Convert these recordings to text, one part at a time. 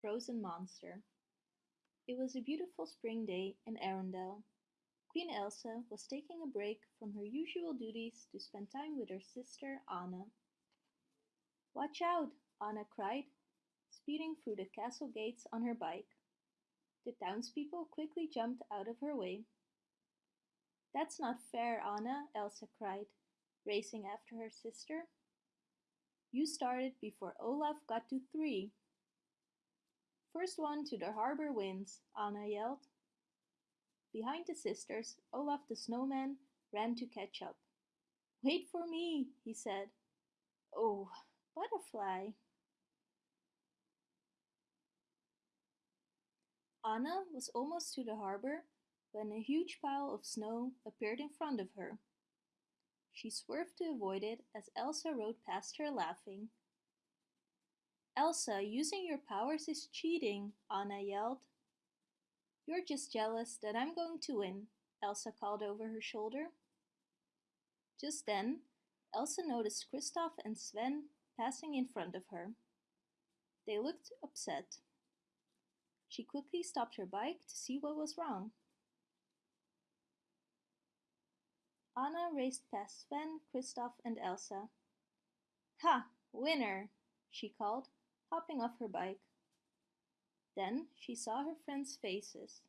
Frozen Monster It was a beautiful spring day in Arendelle. Queen Elsa was taking a break from her usual duties to spend time with her sister Anna. Watch out, Anna cried, speeding through the castle gates on her bike. The townspeople quickly jumped out of her way. That's not fair, Anna, Elsa cried, racing after her sister. You started before Olaf got to three. First one to the harbor wins, Anna yelled. Behind the sisters, Olaf the snowman ran to catch up. Wait for me, he said. Oh, butterfly. Anna was almost to the harbor when a huge pile of snow appeared in front of her. She swerved to avoid it as Elsa rode past her laughing. Elsa, using your powers is cheating, Anna yelled. You're just jealous that I'm going to win, Elsa called over her shoulder. Just then, Elsa noticed Kristoff and Sven passing in front of her. They looked upset. She quickly stopped her bike to see what was wrong. Anna raced past Sven, Kristoff, and Elsa. Ha! Winner! she called hopping off her bike. Then she saw her friends' faces,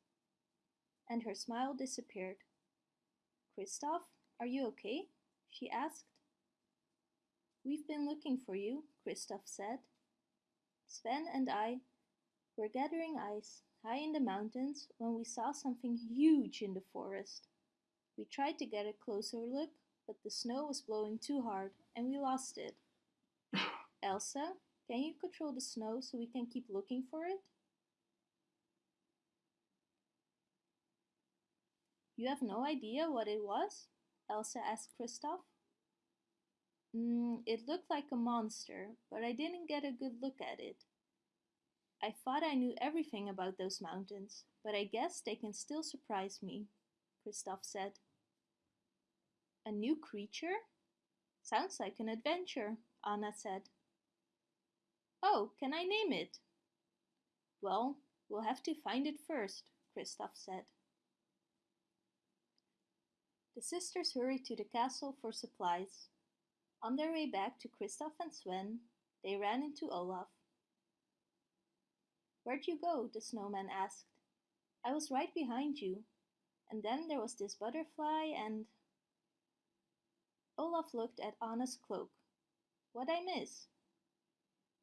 and her smile disappeared. Kristoff, are you okay? she asked. We've been looking for you, Kristoff said. Sven and I were gathering ice high in the mountains when we saw something huge in the forest. We tried to get a closer look, but the snow was blowing too hard and we lost it. Elsa, can you control the snow so we can keep looking for it? You have no idea what it was? Elsa asked Kristoff. Mm, it looked like a monster, but I didn't get a good look at it. I thought I knew everything about those mountains, but I guess they can still surprise me, Kristoff said. A new creature? Sounds like an adventure, Anna said. Oh, can I name it? Well, we'll have to find it first, Kristoff said. The sisters hurried to the castle for supplies. On their way back to Kristoff and Sven, they ran into Olaf. Where'd you go? the snowman asked. I was right behind you. And then there was this butterfly and... Olaf looked at Anna's cloak. What I miss?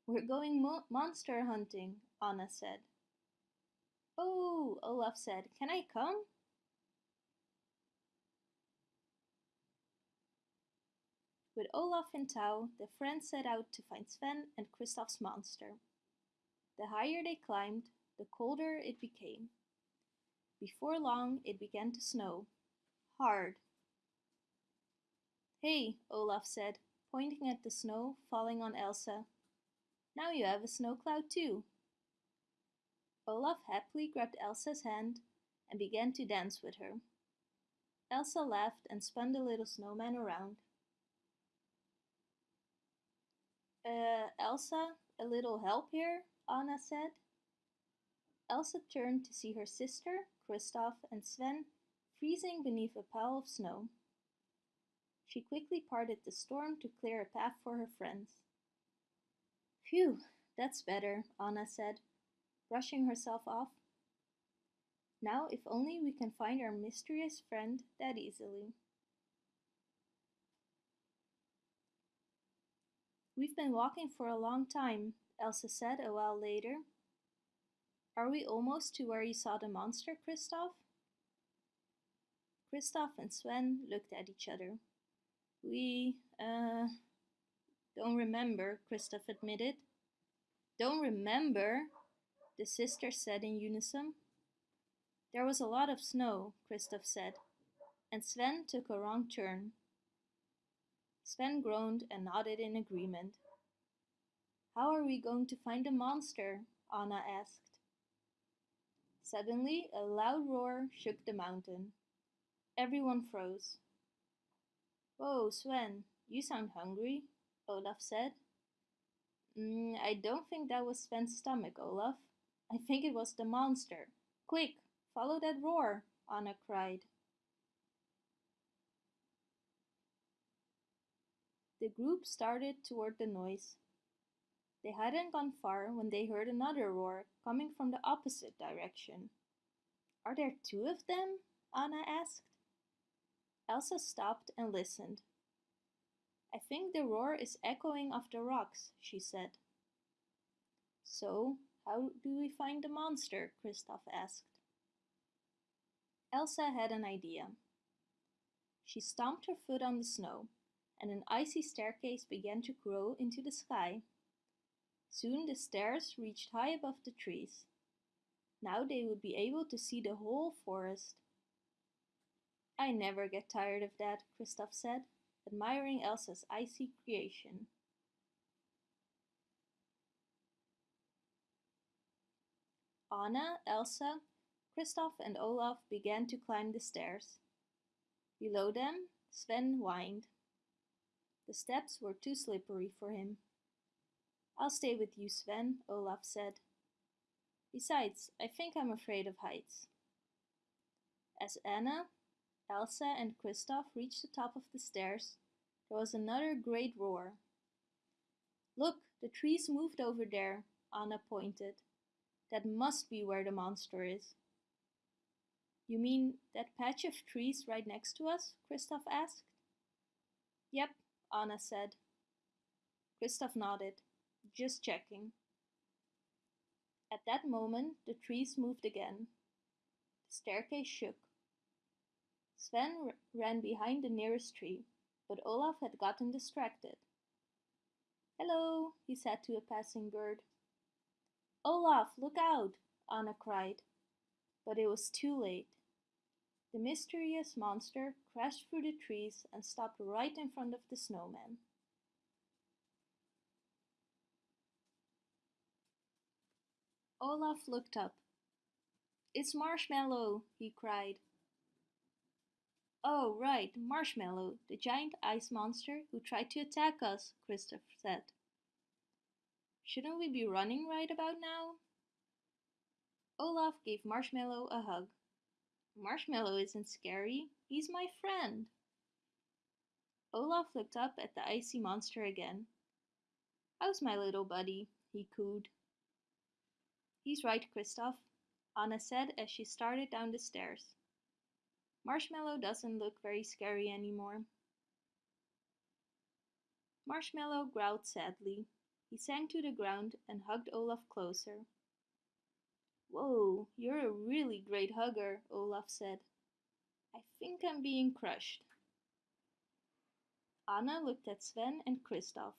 We're going mo monster hunting, Anna said. Oh, Olaf said, can I come? With Olaf in tow, the friends set out to find Sven and Kristoff's monster. The higher they climbed, the colder it became. Before long, it began to snow. Hard. Hey, Olaf said, pointing at the snow falling on Elsa now you have a snow cloud too. Olaf happily grabbed Elsa's hand and began to dance with her. Elsa laughed and spun the little snowman around. Uh, Elsa, a little help here, Anna said. Elsa turned to see her sister, Kristoff, and Sven freezing beneath a pile of snow. She quickly parted the storm to clear a path for her friends. Phew, that's better, Anna said, brushing herself off. Now if only we can find our mysterious friend that easily. We've been walking for a long time, Elsa said a while later. Are we almost to where you saw the monster, Kristoff? Kristoff and Sven looked at each other. We, uh, don't remember, Kristoff admitted. Don't remember, the sisters said in unison. There was a lot of snow, Kristoff said, and Sven took a wrong turn. Sven groaned and nodded in agreement. How are we going to find the monster? Anna asked. Suddenly, a loud roar shook the mountain. Everyone froze. Whoa, Sven, you sound hungry, Olaf said. Mm, I don't think that was Sven's stomach, Olaf, I think it was the monster. Quick, follow that roar, Anna cried. The group started toward the noise. They hadn't gone far when they heard another roar coming from the opposite direction. Are there two of them? Anna asked. Elsa stopped and listened. I think the roar is echoing off the rocks, she said. So, how do we find the monster? Kristoff asked. Elsa had an idea. She stomped her foot on the snow, and an icy staircase began to grow into the sky. Soon the stairs reached high above the trees. Now they would be able to see the whole forest. I never get tired of that, Kristoff said, admiring Elsa's icy creation. Anna, Elsa, Kristoff and Olaf began to climb the stairs. Below them, Sven whined. The steps were too slippery for him. I'll stay with you, Sven, Olaf said. Besides, I think I'm afraid of heights. As Anna, Elsa and Kristoff reached the top of the stairs, there was another great roar. Look, the trees moved over there, Anna pointed. That must be where the monster is. You mean that patch of trees right next to us? Kristoff asked. Yep, Anna said. Kristoff nodded. Just checking. At that moment, the trees moved again. The staircase shook. Sven ran behind the nearest tree, but Olaf had gotten distracted. Hello, he said to a passing bird. Olaf, look out, Anna cried. But it was too late. The mysterious monster crashed through the trees and stopped right in front of the snowman. Olaf looked up. It's Marshmallow, he cried. Oh, right, Marshmallow, the giant ice monster who tried to attack us, Kristoff said. Shouldn't we be running right about now? Olaf gave Marshmallow a hug. Marshmallow isn't scary, he's my friend. Olaf looked up at the icy monster again. How's my little buddy? he cooed. He's right, Kristoff, Anna said as she started down the stairs. Marshmallow doesn't look very scary anymore. Marshmallow growled sadly. He sank to the ground and hugged Olaf closer. Whoa, you're a really great hugger, Olaf said. I think I'm being crushed. Anna looked at Sven and Kristoff.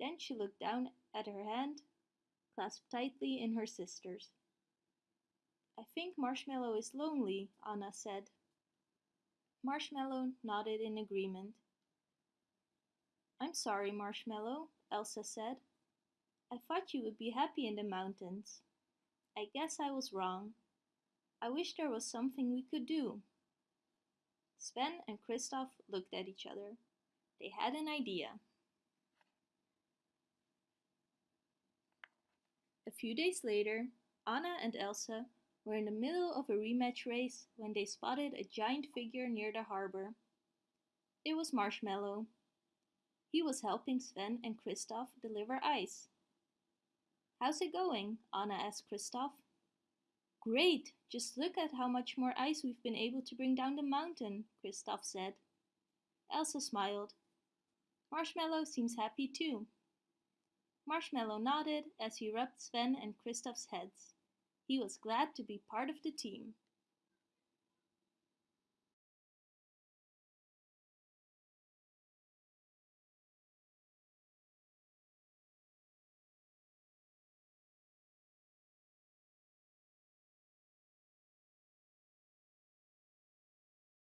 Then she looked down at her hand clasped tightly in her sister's. I think Marshmallow is lonely, Anna said. Marshmallow nodded in agreement. I'm sorry, Marshmallow, Elsa said. I thought you would be happy in the mountains. I guess I was wrong. I wish there was something we could do. Sven and Kristoff looked at each other. They had an idea. A few days later, Anna and Elsa were in the middle of a rematch race when they spotted a giant figure near the harbor. It was Marshmallow. He was helping Sven and Kristoff deliver ice. How's it going? Anna asked Kristoff. Great! Just look at how much more ice we've been able to bring down the mountain, Kristoff said. Elsa smiled. Marshmallow seems happy too. Marshmallow nodded as he rubbed Sven and Kristoff's heads. He was glad to be part of the team.